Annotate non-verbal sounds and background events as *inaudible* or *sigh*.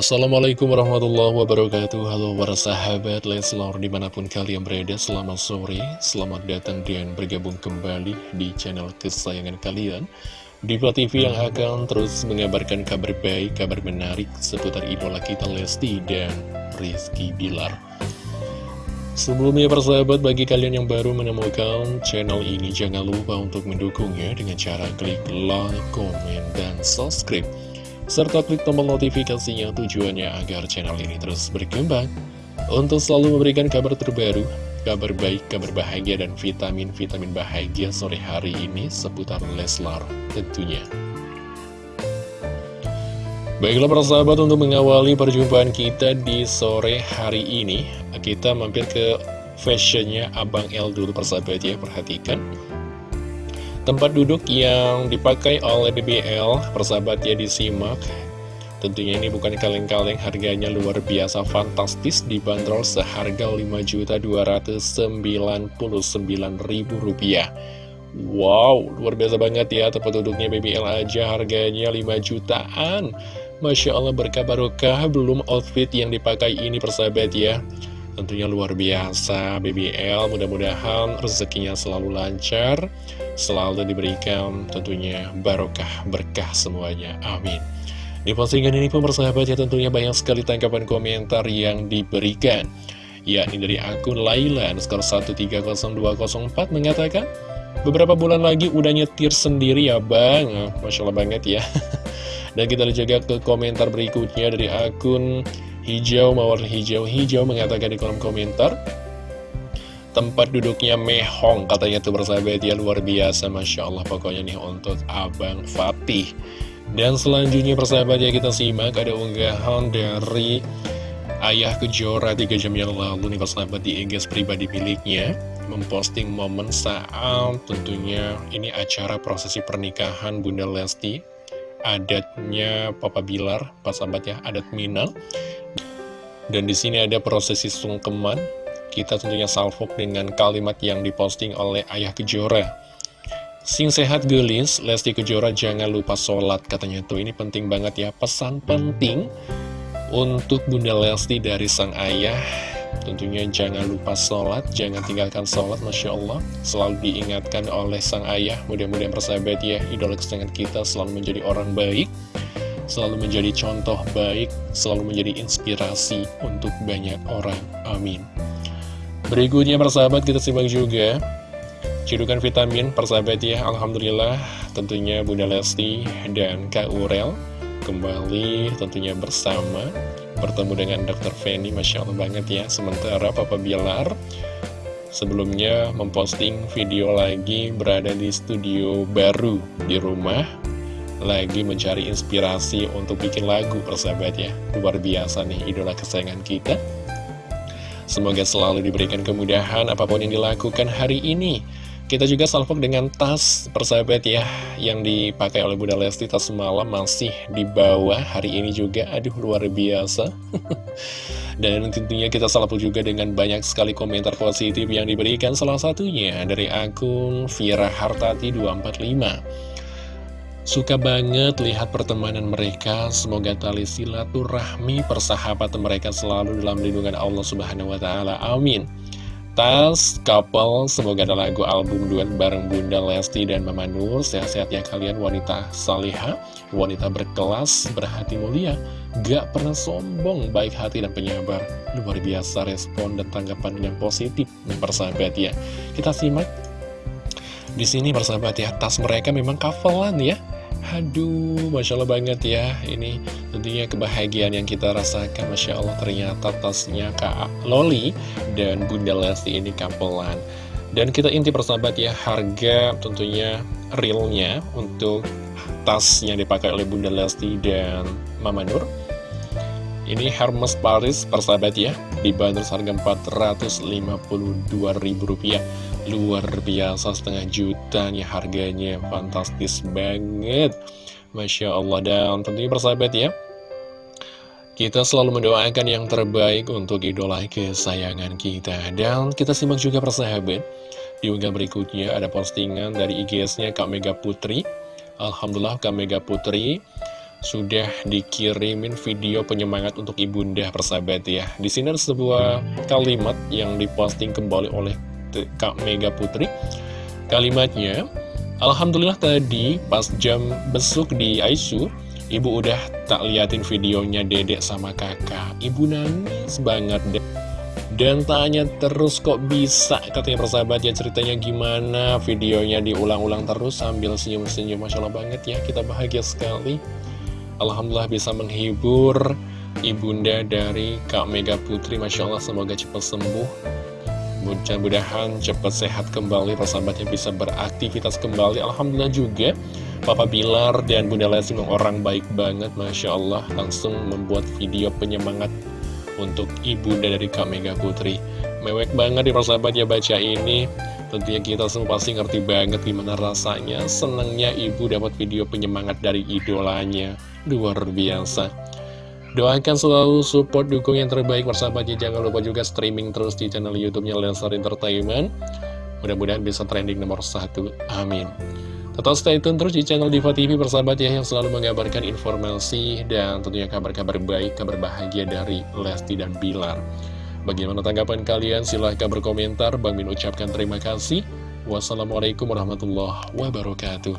Assalamualaikum warahmatullahi wabarakatuh. Halo para sahabat Leslar di mana pun kalian berada Selamat sore, selamat datang dan bergabung kembali di channel kesayangan kalian. Diva TV yang akan terus mengabarkan kabar baik, kabar menarik seputar idola kita Lesti dan Rizky Bilar. Sebelumnya persahabat bagi kalian yang baru menemukan channel ini Jangan lupa untuk mendukungnya dengan cara klik like, komen, dan subscribe serta klik tombol notifikasinya tujuannya agar channel ini terus berkembang untuk selalu memberikan kabar terbaru, kabar baik, kabar bahagia, dan vitamin-vitamin bahagia sore hari ini seputar Leslar tentunya. Baiklah para sahabat untuk mengawali perjumpaan kita di sore hari ini Kita mampir ke fashionnya Abang L dulu persahabat ya Perhatikan Tempat duduk yang dipakai oleh BBL, persahabat ya disimak. Tentunya ini bukan kaleng-kaleng, harganya luar biasa fantastis, dibanderol seharga Rp5.299.000. Wow, luar biasa banget ya, tempat duduknya BBL aja harganya 5 jutaan. Masya Allah berkah barokah, belum outfit yang dipakai ini persahabat ya. Tentunya luar biasa BBL, mudah-mudahan rezekinya selalu lancar selalu diberikan tentunya barokah berkah semuanya. Amin. Di postingan ini pun persahabat ya tentunya banyak sekali tanggapan komentar yang diberikan. Yakni dari akun Laila skor 130204 mengatakan Beberapa bulan lagi udah nyetir sendiri ya bang Masya Allah banget ya *laughs* Dan kita juga ke komentar berikutnya dari akun Hijau Mawar Hijau. Hijau mengatakan di kolom komentar Tempat duduknya mehong katanya tuh bersahabat ya luar biasa Masya Allah. Pokoknya nih untuk Abang Fatih. Dan selanjutnya persahabat ya kita simak ada unggahan dari Ayah Kejora 3 jam yang lalu nih persahabat di Inggris pribadi miliknya Memposting momen saat tentunya ini acara prosesi pernikahan Bunda Lesti Adatnya Papa Bilar, persahabat ya, adat Minang. Dan di sini ada prosesi sungkeman. Kita tentunya salvok dengan kalimat yang diposting oleh Ayah Kejora. Sing sehat gelis, Lesti Kejora jangan lupa sholat katanya. Tuh ini penting banget ya. Pesan penting untuk Bunda Lesti dari sang ayah tentunya jangan lupa sholat jangan tinggalkan sholat Masya Allah. Selalu diingatkan oleh sang ayah mudah-mudahan persahabat ya idola kesayangan kita selalu menjadi orang baik selalu menjadi contoh baik selalu menjadi inspirasi untuk banyak orang. Amin. Berikutnya persahabat kita simak juga Cidukan vitamin persahabat ya. Alhamdulillah tentunya Bunda Lesti dan Kak Urel Kembali tentunya bersama Bertemu dengan Dr. Feni Masya Allah banget ya Sementara Papa Bilar Sebelumnya memposting video lagi berada di studio baru di rumah Lagi mencari inspirasi untuk bikin lagu persahabat ya Luar biasa nih idola kesayangan kita Semoga selalu diberikan kemudahan apa pun yang dilakukan hari ini. Kita juga salvok dengan tas persahabat ya Yang dipakai oleh Bunda Lesti tas malam masih di bawah. Hari ini juga Aduh luar biasa. *laughs* Dan tentunya kita salvok juga dengan banyak sekali komentar positif yang diberikan. Salah satunya dari akun Vira Hartati 245 Suka banget lihat pertemanan mereka, semoga tali silaturahmi persahabatan mereka selalu dalam lindungan Allah Subhanahu wa taala. Amin. Tas, couple, semoga ada lagu album duet bareng Bunda Lesti dan Mama Nur. Sehat-sehat ya kalian wanita salihah, wanita berkelas, berhati mulia, gak pernah sombong, baik hati dan penyabar. Luar biasa respon dan tanggapan yang positif, persahabat ya. Kita simak di sini persahabat ya, tas mereka memang kavelan ya. Aduh, Masya Allah banget ya. Ini tentunya kebahagiaan yang kita rasakan Masya Allah. Ternyata tasnya Kak Loli dan Bunda Lesti ini kampelan. Dan kita inti persahabat ya Harga tentunya realnya untuk tas yang dipakai oleh Bunda Lesti dan Mama Nur. Ini Hermes Paris persahabat ya Dibanderol harga Rp452.000 Luar biasa setengah juta nih harganya. Fantastis banget. Masya Allah. Dan tentunya persahabat ya Kita selalu mendoakan yang terbaik untuk idola kesayangan kita. Dan kita simak juga persahabat Di unggah berikutnya ada postingan dari IGS-nya Kak Mega Putri. Alhamdulillah Kak Mega Putri sudah dikirimin video penyemangat untuk ibunda persahabat ya. Di sini ada sebuah kalimat yang diposting kembali oleh Kak Mega Putri. Kalimatnya, Alhamdulillah tadi pas jam besuk di ISU, ibu udah tak liatin videonya dedek sama kakak. Ibu nangis banget deh. Dan tanya terus kok bisa katanya persahabat ya ceritanya gimana Videonya diulang-ulang terus sambil senyum-senyum Masya Allah banget ya kita bahagia sekali Alhamdulillah bisa menghibur ibunda dari Kak Mega Putri Masya Allah semoga cepat sembuh mudah-mudahan cepat sehat kembali persahabatnya bisa beraktivitas kembali. Alhamdulillah juga Papa Bilar dan Bunda Lesti orang baik banget Masya Allah. Langsung membuat video penyemangat untuk ibunda dari Kak Mega Putri. Mewek banget di persahabat ya baca ini. Tentunya kita semua pasti ngerti banget gimana rasanya Senangnya ibu dapat video penyemangat dari idolanya. Luar biasa Doakan selalu support dukung yang terbaik persahabatnya Jangan lupa juga streaming terus di channel youtube-nya Lensar Entertainment Mudah-mudahan bisa trending nomor satu Amin Tetap stay tune terus di channel Diva TV persahabat ya Yang selalu mengabarkan informasi dan tentunya kabar-kabar baik, kabar bahagia dari Lesti dan Bilar Bagaimana tanggapan kalian? Silahkan berkomentar. Bang Min ucapkan terima kasih. Wassalamualaikum warahmatullahi wabarakatuh.